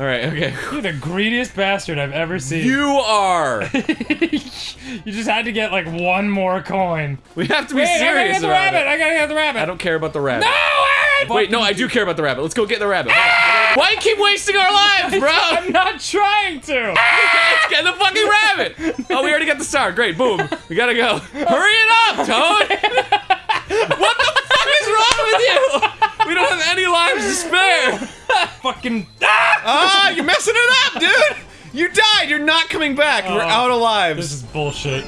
All right, okay. You're the greediest bastard I've ever seen. You are. You just had to get like one more coin. We have to be Wait, I gotta serious get the rabbit. it. I gotta get the rabbit. I don't care about the rabbit. No, Aaron! Wait, no, I do care about the rabbit. Let's go get the rabbit. Why keep wasting our lives, bro? I'm not trying to. Let's get the fucking rabbit. Oh, we already got the star. Great, boom. We gotta go. Hurry it up, Toad. what the fuck is wrong with you? We don't have any lives to spare. Fucking. Ah! Ah, you're messing it up, dude. You died. You're not coming back. We're Oh. out of lives. This is bullshit.